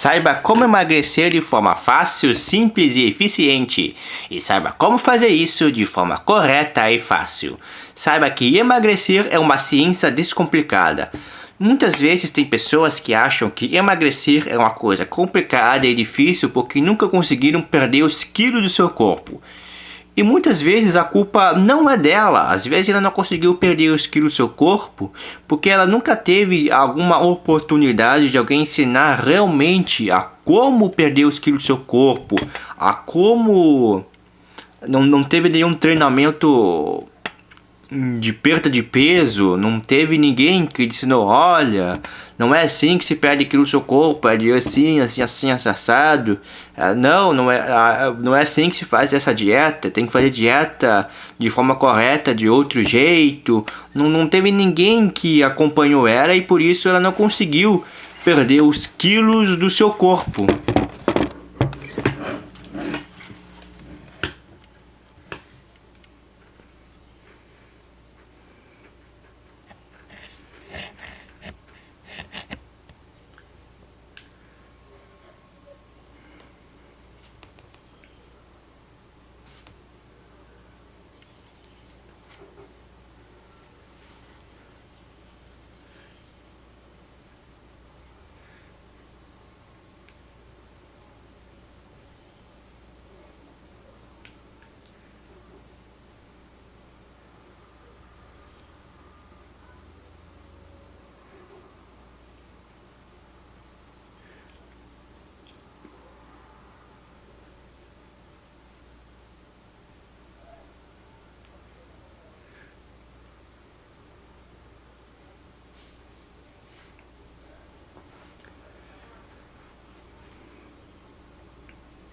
Saiba como emagrecer de forma fácil, simples e eficiente. E saiba como fazer isso de forma correta e fácil. Saiba que emagrecer é uma ciência descomplicada. Muitas vezes tem pessoas que acham que emagrecer é uma coisa complicada e difícil porque nunca conseguiram perder os quilos do seu corpo. E muitas vezes a culpa não é dela, às vezes ela não conseguiu perder os quilos do seu corpo porque ela nunca teve alguma oportunidade de alguém ensinar realmente a como perder os quilos do seu corpo, a como não, não teve nenhum treinamento de perda de peso, não teve ninguém que ensinou, olha, não é assim que se perde aquilo no seu corpo, é de assim, assim, assim, assado. É, não, não é, não é assim que se faz essa dieta, tem que fazer dieta de forma correta, de outro jeito. Não, não teve ninguém que acompanhou ela e por isso ela não conseguiu perder os quilos do seu corpo.